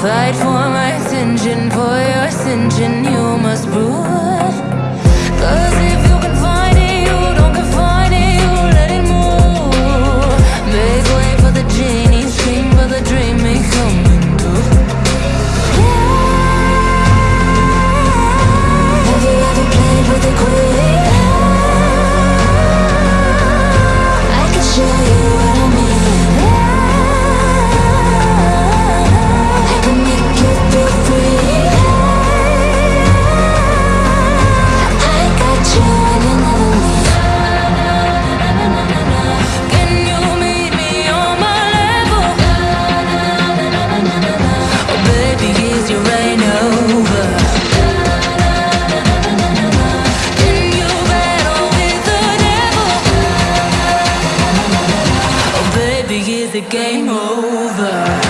Fight for my attention, for your ascension, you must rule. the game over?